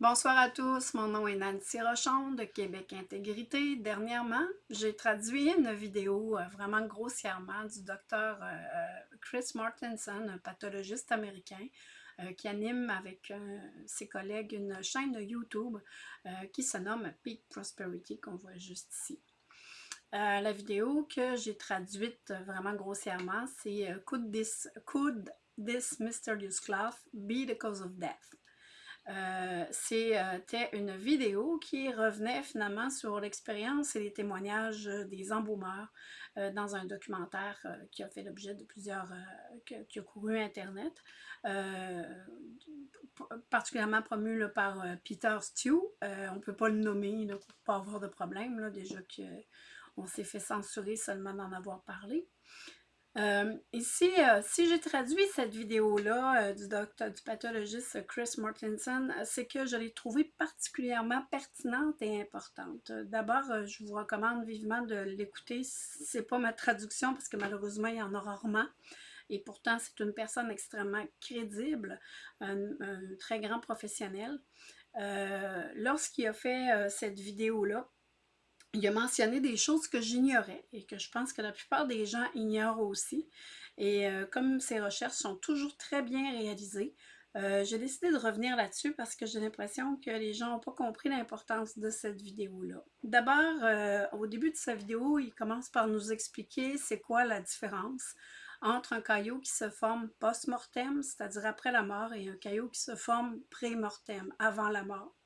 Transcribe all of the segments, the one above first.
Bonsoir à tous, mon nom est Nancy Rochon de Québec Intégrité. Dernièrement, j'ai traduit une vidéo euh, vraiment grossièrement du docteur euh, euh, Chris Martinson, un pathologiste américain, qui anime avec ses collègues une chaîne de YouTube qui se nomme Peak Prosperity, qu'on voit juste ici. la vidéo que j'ai traduite vraiment grossièrement, c'est could this, could this mysterious cloth be the cause of death? Euh, c'était une vidéo qui revenait finalement sur l'expérience et les témoignages des embaumeurs euh, dans un documentaire euh, qui a fait l'objet de plusieurs, qui, a couru Internet, particulièrement promu par Peter Stew. on ne peut pas le nommer pour ne pas avoir de problème, là, déjà qu'on s'est fait censurer seulement d'en avoir parlé. Euh, ici, euh, si j'ai traduit cette vidéo-là euh, du docteur, du pathologiste Chris Mortensen, c'est que je l'ai trouvée particulièrement pertinente et importante. D'abord, je vous recommande vivement de l'écouter. C'est pas ma traduction parce que malheureusement, il y en a rarement. Et pourtant, c'est une personne extrêmement crédible, un, très grand professionnel. Lorsqu'il a fait cette vidéo-là, il a mentionné des choses que j'ignorais et que je pense que la plupart des gens ignorent aussi. Et euh, comme ces recherches sont toujours très bien réalisées, euh, j'ai décidé de revenir là-dessus parce que j'ai l'impression que les gens n'ont pas compris l'importance de cette vidéo-là. D'abord, euh, au début de sa vidéo, il commence par nous expliquer c'est quoi la différence entre un caillot qui se forme post-mortem, c'est-à-dire après la mort, et un caillot qui se forme pré-mortem, avant la mort.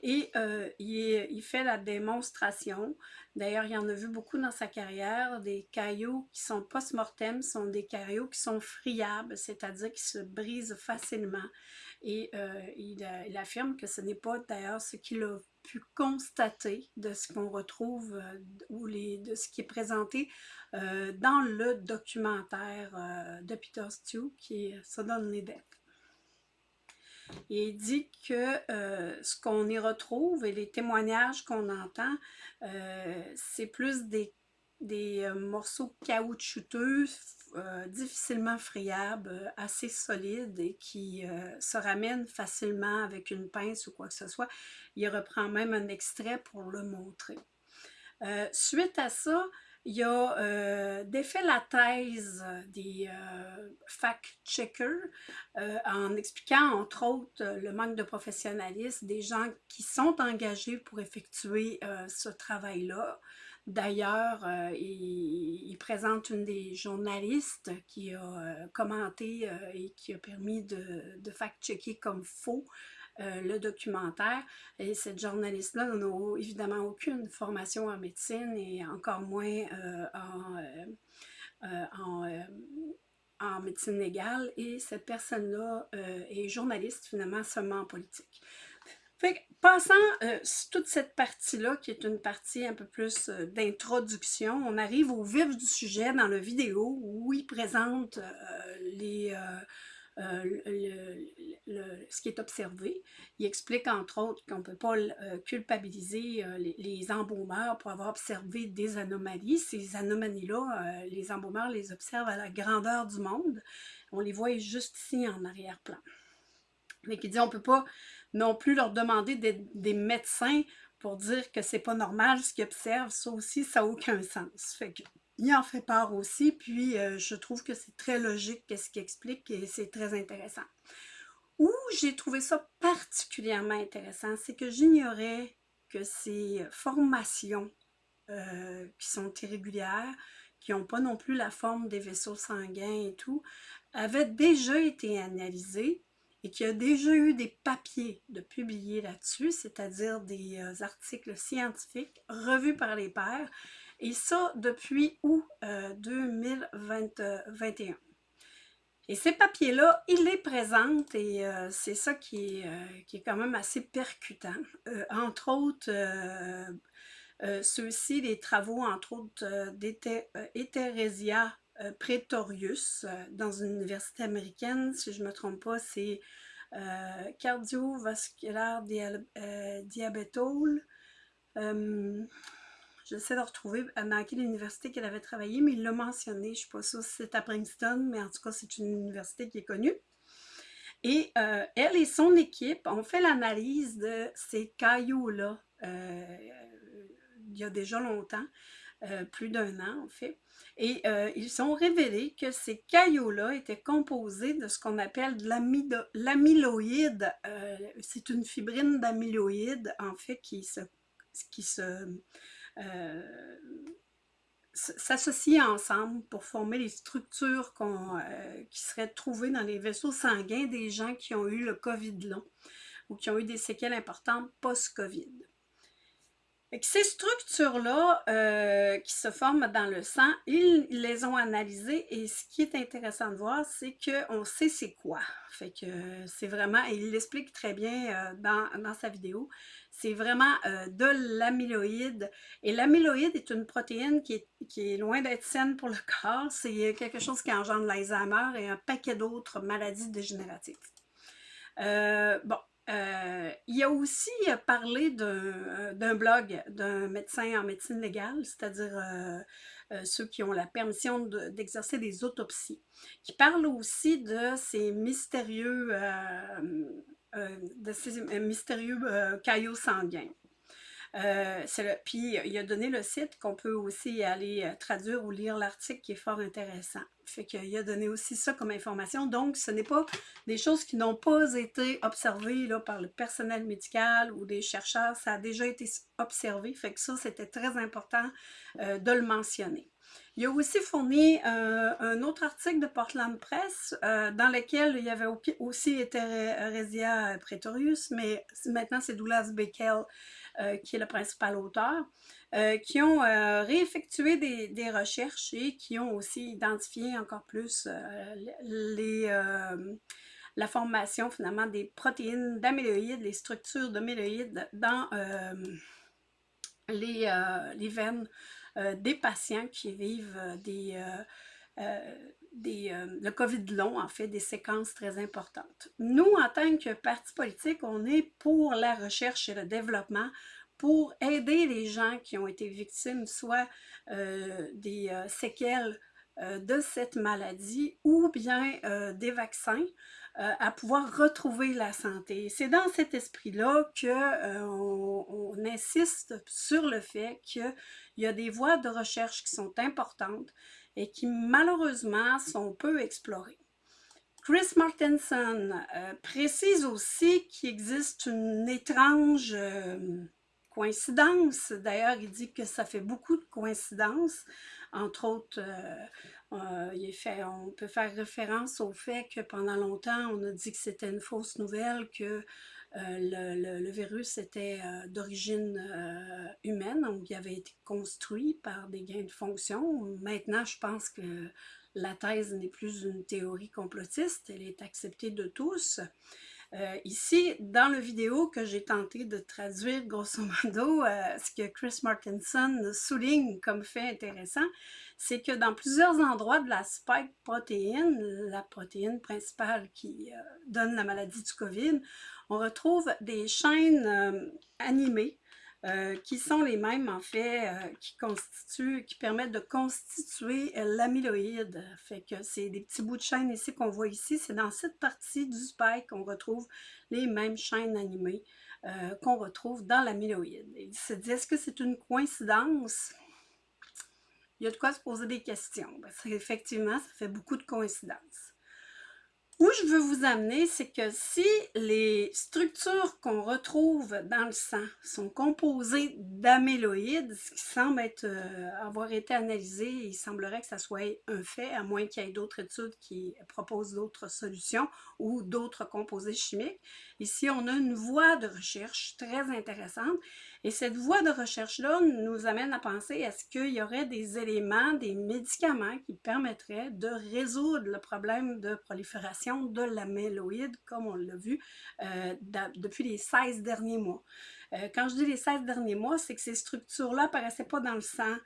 Et euh, il, fait la démonstration. D'ailleurs, il en a vu beaucoup dans sa carrière. Des cailloux qui sont post-mortem sont des cailloux qui sont friables, c'est-à-dire qui se brisent facilement. Et euh, il, affirme que ce n'est pas d'ailleurs ce qu'il a pu constater de ce qu'on retrouve euh, ou de ce qui est présenté dans le documentaire de Peter Stew qui est Sudden Death. Il dit que euh, ce qu'on y retrouve et les témoignages qu'on entend, euh, c'est plus des, des euh, morceaux caoutchouteux, difficilement friables, assez solides et qui se ramènent facilement avec une pince ou quoi que ce soit. Il reprend même un extrait pour le montrer. suite à ça, il a euh, défait la thèse des euh, fact-checkers euh, en expliquant entre autres le manque de professionnalisme des gens qui sont engagés pour effectuer ce travail-là. D'ailleurs, il, présente une des journalistes qui a commenté et qui a permis de fact-checker comme faux euh, le documentaire. Et cette journaliste-là n'a évidemment aucune formation en médecine et encore moins euh, euh, en, médecine légale. Et cette personne-là est journaliste finalement seulement en politique. Fait passant toute cette partie-là, qui est une partie un peu plus d'introduction, on arrive au vif du sujet dans la vidéo où il présente les, euh, ce qui est observé. Il explique entre autres qu'on ne peut pas euh, culpabiliser euh, les, embaumeurs pour avoir observé des anomalies. Ces anomalies-là, les embaumeurs les observent à la grandeur du monde. On les voit juste ici en arrière-plan. Mais qui dit on ne peut pas non plus leur demander des, des médecins pour dire que c'est pas normal ce qu'ils observent. Ça aussi, ça n'a aucun sens. Fait que il en fait part aussi, puis euh, je trouve que c'est très logique ce qu'il explique et c'est très intéressant. Où j'ai trouvé ça particulièrement intéressant, c'est que j'ignorais que ces formations euh, qui sont irrégulières, qui n'ont pas non plus la forme des vaisseaux sanguins et tout, avaient déjà été analysées et qu'il y a déjà eu des papiers de publiés là-dessus, c'est-à-dire des euh, articles scientifiques revus par les pairs, et ça, depuis août 2021. Euh, et ces papiers-là, il les présente et euh, c'est ça qui est, euh, qui est, quand même assez percutant. entre autres, ceux-ci, les travaux, entre autres, d'Etheresia Pretorius dans une université américaine, si je ne me trompe pas, c'est cardiovasculaire diabétole. J'essaie de retrouver dans quelle université qu'elle avait travaillé, mais il l'a mentionné. Je ne sais pas si c'est à Princeton, mais en tout cas, c'est une université qui est connue. Et elle et son équipe ont fait l'analyse de ces cailloux-là il y a déjà longtemps, plus d'un an en fait. Et ils ont révélé que ces cailloux-là étaient composés de ce qu'on appelle de l'amyloïde. c'est une fibrine d'amyloïde, en fait, qui se, qui se s'associent ensemble pour former les structures qui seraient trouvées dans les vaisseaux sanguins des gens qui ont eu le COVID long ou qui ont eu des séquelles importantes post-COVID ces structures-là euh, qui se forment dans le sang, ils les ont analysées et ce qui est intéressant de voir, c'est qu'on sait c'est quoi. Fait que c'est vraiment, et il l'explique très bien euh, dans, sa vidéo, c'est vraiment euh, de l'amyloïde. Et l'amyloïde est une protéine qui est, qui est loin d'être saine pour le corps. C'est quelque chose qui engendre l'Alzheimer et un paquet d'autres maladies dégénératives. bon, euh, il a aussi parlé euh, d'un blog d'un médecin en médecine légale, c'est-à-dire euh, ceux qui ont la permission d'exercer des autopsies, qui parle aussi de ces mystérieux, de ces mystérieux caillots sanguins. Euh, puis il a donné le site qu'on peut aussi aller euh, traduire ou lire l'article qui est fort intéressant. Fait qu'il a donné aussi ça comme information. Donc, ce n'est pas des choses qui n'ont pas été observées là, par le personnel médical ou des chercheurs. Ça a déjà été observé. Fait que ça, c'était très important euh, de le mentionner. Il a aussi fourni un autre article de Portland Press dans lequel il y avait aussi été Resia Pretorius, mais maintenant c'est Douglas Beckel euh, qui est le principal auteur, euh, qui ont euh, réeffectué des, recherches et qui ont aussi identifié encore plus les, la formation finalement des protéines d'amyloïdes, les structures d'amyloïdes dans les, les, veines des patients qui vivent des, des, le COVID long, en fait, des séquences très importantes. Nous, en tant que parti politique, on est pour la recherche et le développement pour aider les gens qui ont été victimes soit euh, des euh, séquelles euh, de cette maladie ou bien des vaccins à pouvoir retrouver la santé. C'est dans cet esprit-là qu'on on insiste sur le fait qu'il y a des voies de recherche qui sont importantes et qui malheureusement sont peu explorées. Chris Martinson précise aussi qu'il existe une étrange coïncidences. D'ailleurs, il dit que ça fait beaucoup de coïncidences. Entre autres, euh, euh, on peut faire référence au fait que pendant longtemps, on a dit que c'était une fausse nouvelle, que euh, le, virus était d'origine humaine, donc il avait été construit par des gains de fonction. Maintenant, je pense que la thèse n'est plus une théorie complotiste, elle est acceptée de tous. Euh, ici, dans la vidéo que j'ai tenté de traduire grosso modo, euh, ce que Chris Martinson souligne comme fait intéressant, c'est que dans plusieurs endroits de la spike protéine, la protéine principale qui euh, donne la maladie du COVID, on retrouve des chaînes animées euh, qui sont les mêmes, en fait, euh, qui constituent, qui permettent de constituer euh, l'amyloïde. Fait que c'est des petits bouts de chaîne ici qu'on voit ici. C'est dans cette partie du spike qu'on retrouve les mêmes chaînes animées qu'on retrouve dans l'amyloïde. Il se dit, est-ce que c'est une coïncidence? Il y a de quoi se poser des questions. Parce qu'effectivement, ça fait beaucoup de coïncidences. Où je veux vous amener, c'est que si les structures qu'on retrouve dans le sang sont composées d'amyloïdes, ce qui semble être, euh, avoir été analysé, il semblerait que ça soit un fait, à moins qu'il y ait d'autres études qui proposent d'autres solutions ou d'autres composés chimiques. Ici, on a une voie de recherche très intéressante et cette voie de recherche-là nous amène à penser est-ce qu'il y aurait des éléments, des médicaments qui permettraient de résoudre le problème de prolifération de l'amyloïde, comme on l'a vu euh, depuis les 16 derniers mois. Euh, quand je dis les 16 derniers mois, c'est que ces structures-là n'apparaissaient pas dans le sang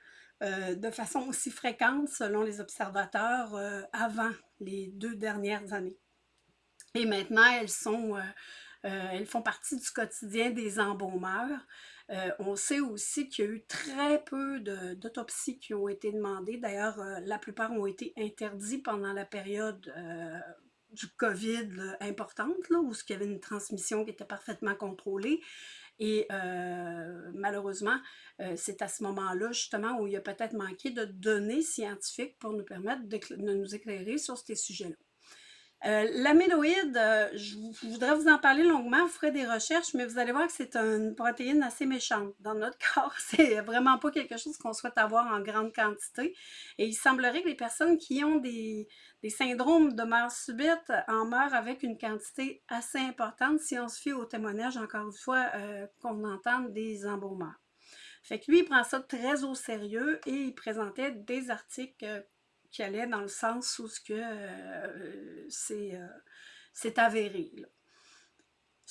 euh, de façon aussi fréquente selon les observateurs avant les deux dernières années. Et maintenant, elles sont elles font partie du quotidien des embaumeurs. Euh, on sait aussi qu'il y a eu très peu d'autopsies qui ont été demandées. D'ailleurs, euh, la plupart ont été interdits pendant la période euh, du COVID importante, où il y avait une transmission qui était parfaitement contrôlée. Et malheureusement, c'est à ce moment-là, justement, où il y a peut-être manqué de données scientifiques pour nous permettre de nous éclairer sur ces sujets-là. Euh, L'amyloïde, euh, je, voudrais vous en parler longuement, vous ferez des recherches, mais vous allez voir que c'est une protéine assez méchante dans notre corps. C'est vraiment pas quelque chose qu'on souhaite avoir en grande quantité. Et il semblerait que les personnes qui ont des, syndromes de mort subite en meurent avec une quantité assez importante si on se fie au témoignage, encore une fois, euh, qu'on entend des embaumeurs. Fait que lui, il prend ça très au sérieux et il présentait des articles qui allait dans le sens où ce euh, euh, c'est avéré.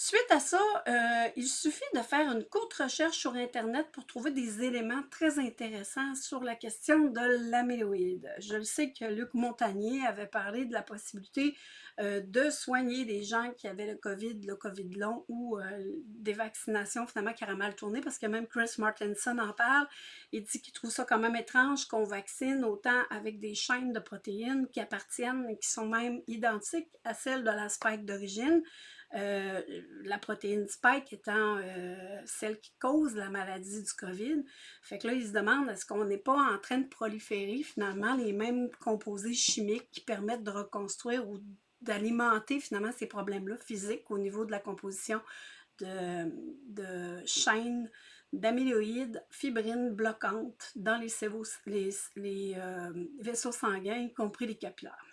Suite à ça, euh, il suffit de faire une courte recherche sur Internet pour trouver des éléments très intéressants sur la question de l'amyloïde. Je le sais que Luc Montagnier avait parlé de la possibilité euh, de soigner des gens qui avaient le COVID, le COVID long ou euh, des vaccinations finalement qui auraient mal tourné parce que même Chris Martinson en parle. Il dit qu'il trouve ça quand même étrange qu'on vaccine autant avec des chaînes de protéines qui appartiennent et qui sont même identiques à celles de la spike d'origine. Euh, la protéine spike étant euh, celle qui cause la maladie du COVID. Fait que là, ils se demandent est-ce qu'on n'est pas en train de proliférer finalement les mêmes composés chimiques qui permettent de reconstruire ou d'alimenter finalement ces problèmes-là physiques au niveau de la composition de, chaînes d'amyloïdes, fibrines bloquantes dans les, les, euh, vaisseaux sanguins, y compris les capillaires?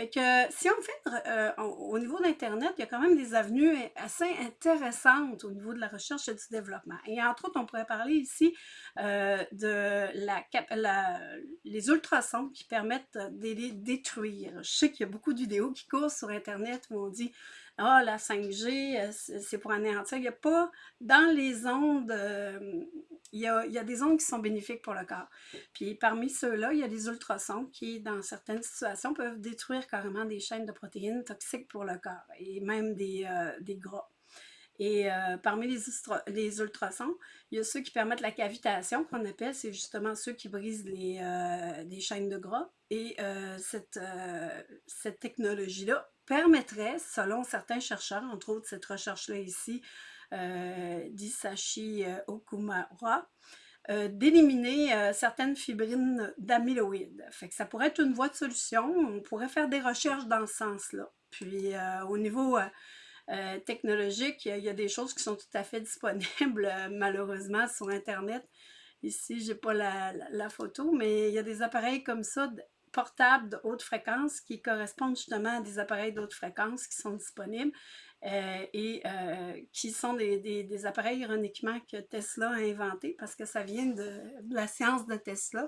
Fait que si on fait euh, au niveau d'Internet, il y a quand même des avenues assez intéressantes au niveau de la recherche et du développement. Et entre autres, on pourrait parler ici euh, de la, les ultrasons qui permettent de les détruire. Je sais qu'il y a beaucoup de vidéos qui courent sur Internet où on dit ah, la 5G, euh, c'est pour anéantir. Il n'y a pas, dans les ondes, euh, il, y a, des ondes qui sont bénéfiques pour le corps. Puis parmi ceux-là, il y a des ultrasons qui, dans certaines situations, peuvent détruire carrément des chaînes de protéines toxiques pour le corps et même des, euh, gras. Et parmi les, les, ultrasons, il y a ceux qui permettent la cavitation, qu'on appelle, c'est justement ceux qui brisent les, chaînes de gras. Et cette, cette technologie-là permettrait, selon certains chercheurs, entre autres cette recherche-là ici, euh, d'Isashi euh, Okumura, euh, d'éliminer euh, certaines fibrines d'amyloïdes. Fait ça pourrait être une voie de solution. On pourrait faire des recherches dans ce sens-là. Puis au niveau technologique, il y a des choses qui sont tout à fait disponibles, malheureusement, sur Internet. Ici, je n'ai pas la, la, photo, mais il y a des appareils comme ça portables de haute fréquence qui correspondent justement à des appareils de haute fréquence qui sont disponibles euh, et euh, qui sont des, appareils ironiquement que Tesla a inventés parce que ça vient de, la science de Tesla.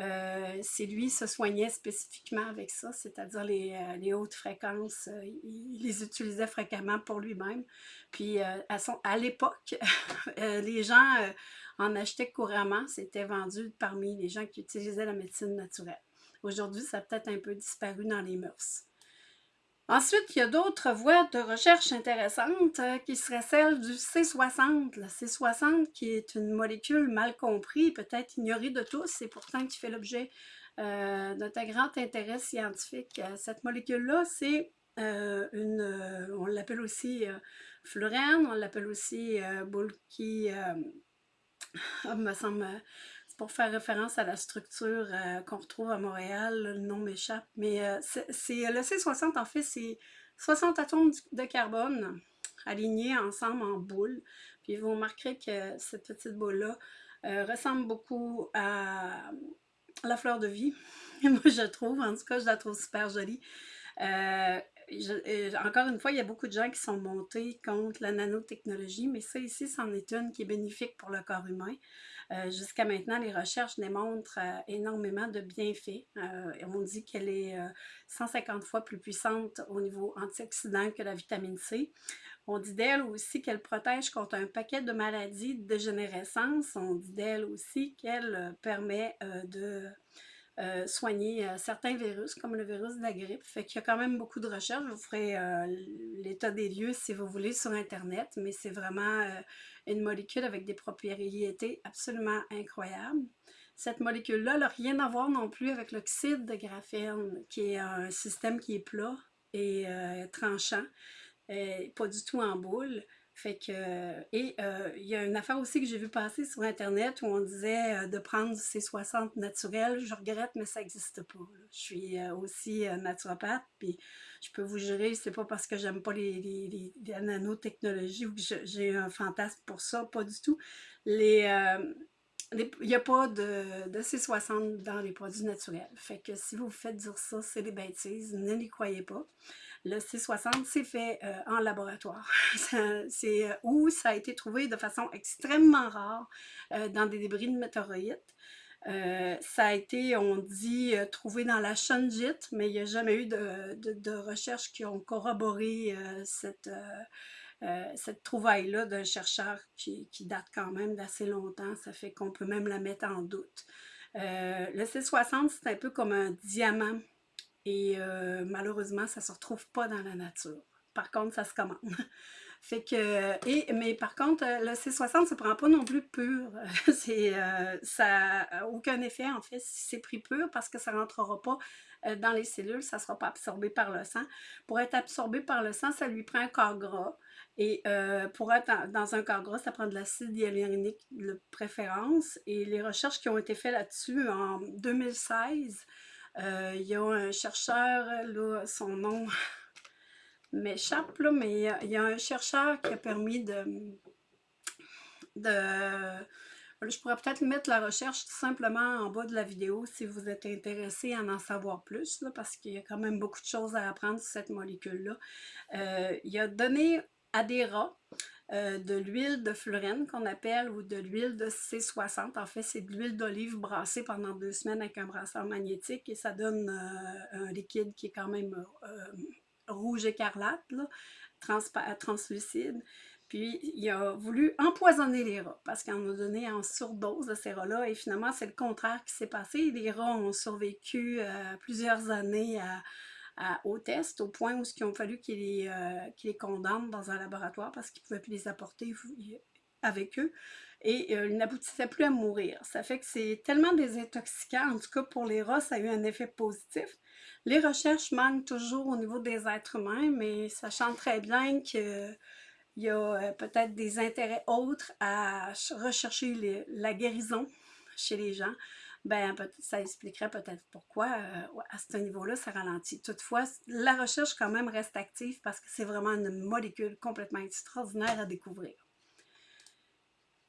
Euh, c'est lui se soignait spécifiquement avec ça, c'est-à-dire les, les, hautes fréquences. il les utilisait fréquemment pour lui-même. Puis à, à l'époque, les gens en achetaient couramment. C'était vendu parmi les gens qui utilisaient la médecine naturelle. Aujourd'hui, ça a peut-être un peu disparu dans les mœurs. Ensuite, il y a d'autres voies de recherche intéressantes euh, qui seraient celles du C60. Le C60 qui est une molécule mal comprise, peut-être ignorée de tous et pourtant qui fait l'objet euh, d'un grand intérêt scientifique. Euh, cette molécule-là, c'est une, on l'appelle aussi fluorène, on l'appelle aussi bulky, ah, me semble pour faire référence à la structure euh, qu'on retrouve à Montréal, le nom m'échappe, mais euh, c'est le C60, en fait, c'est 60 atomes de carbone alignés ensemble en boule. Puis vous remarquerez que cette petite boule-là euh, ressemble beaucoup à la fleur de vie. Moi, je trouve, en tout cas, je la trouve super jolie. encore une fois, il y a beaucoup de gens qui sont montés contre la nanotechnologie, mais ça ici, c'en est une qui est bénéfique pour le corps humain. Euh, jusqu'à maintenant, les recherches démontrent euh, énormément de bienfaits. Euh, on dit qu'elle est 150 fois plus puissante au niveau antioxydant que la vitamine C. On dit d'elle aussi qu'elle protège contre un paquet de maladies de dégénérescence. On dit d'elle aussi qu'elle permet de soigner certains virus, comme le virus de la grippe. Fait qu'il y a quand même beaucoup de recherches. Je vous ferai l'état des lieux si vous voulez sur Internet, mais c'est vraiment une molécule avec des propriétés absolument incroyables. Cette molécule-là n'a rien à voir non plus avec l'oxyde de graphène, qui est un système qui est plat et euh, tranchant, et pas du tout en boule. Fait que, et euh, il y a une affaire aussi que j'ai vu passer sur Internet où on disait euh, de prendre du C60 naturel. Je regrette, mais ça n'existe pas. Je suis aussi naturopathe, puis je peux vous jurer, c'est pas parce que j'aime pas les, nanotechnologies ou que j'ai un fantasme pour ça, pas du tout. Il n'y a pas de, de, C60 dans les produits naturels. Fait que si vous vous faites dire ça, c'est des bêtises, ne les croyez pas. Le C60, c'est fait euh, en laboratoire. c'est euh, où ça a été trouvé de façon extrêmement rare euh, dans des débris de météorites. ça a été, on dit, trouvé dans la Shunjit, mais il n'y a jamais eu de, de, recherches qui ont corroboré cette cette trouvaille-là d'un chercheur qui, date quand même d'assez longtemps, ça fait qu'on peut même la mettre en doute. Le C60, c'est un peu comme un diamant et euh, malheureusement, ça ne se retrouve pas dans la nature. Par contre, ça se commande. Fait que, et, mais par contre, le C60 ne se prend pas non plus pur. ça n'a aucun effet, en fait, si c'est pris pur, parce que ça ne rentrera pas dans les cellules, ça ne sera pas absorbé par le sang. Pour être absorbé par le sang, ça lui prend un corps gras. Et euh, pour être dans un corps gras, ça prend de l'acide hyaluronique de préférence. Et les recherches qui ont été faites là-dessus en 2016, euh, il y a un chercheur, là, son nom m'échappe, mais il y a un chercheur qui a permis de... de je pourrais peut-être mettre la recherche tout simplement en bas de la vidéo si vous êtes intéressé à en savoir plus, parce qu'il y a quand même beaucoup de choses à apprendre sur cette molécule-là. Euh, il a donné à des rats euh, de l'huile de fluorène qu'on appelle ou de l'huile de C60. En fait, c'est de l'huile d'olive brassée pendant deux semaines avec un brasseur magnétique et ça donne euh, un liquide qui est quand même euh, rouge écarlate, translucide. Puis il a voulu empoisonner les rats parce qu'on a donné en surdose de ces rats-là et finalement c'est le contraire qui s'est passé. Les rats ont survécu plusieurs années à, au test, au point où il ont fallu qu'ils les, euh, condamnent dans un laboratoire parce qu'ils ne pouvaient plus les apporter avec eux. Et euh, ils n'aboutissaient plus à mourir. Ça fait que c'est tellement désintoxicant, en tout cas pour les rats, ça a eu un effet positif. Les recherches manquent toujours au niveau des êtres humains, mais sachant très bien qu'il y a euh, peut-être des intérêts autres à rechercher la guérison chez les gens ben ça expliquerait peut-être pourquoi euh, à ce niveau-là, ça ralentit. Toutefois, la recherche quand même reste active parce que c'est vraiment une molécule complètement extraordinaire à découvrir.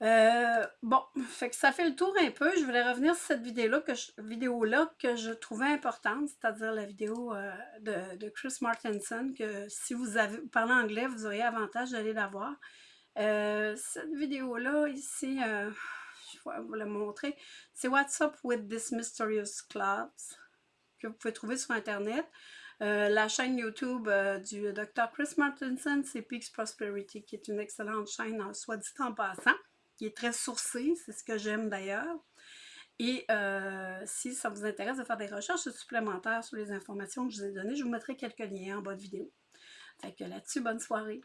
Euh, bon, fait que ça fait le tour un peu. Je voulais revenir sur cette vidéo-là que, je, vidéo que je trouvais importante, c'est-à-dire la vidéo euh, de, Chris Martinson, que si vous parlé anglais, vous auriez avantage d'aller la voir. cette vidéo-là, ici, vous la montrer. C'est What's Up with this Mysterious Clubs que vous pouvez trouver sur Internet. Euh, la chaîne YouTube euh, du Dr. Chris Martinson, c'est Peaks Prosperity, qui est une excellente chaîne, en soit dit en passant, qui est très sourcée, c'est ce que j'aime d'ailleurs. Et euh, si ça vous intéresse de faire des recherches supplémentaires sur les informations que je vous ai données, je vous mettrai quelques liens en bas de vidéo. Fait que là-dessus, bonne soirée.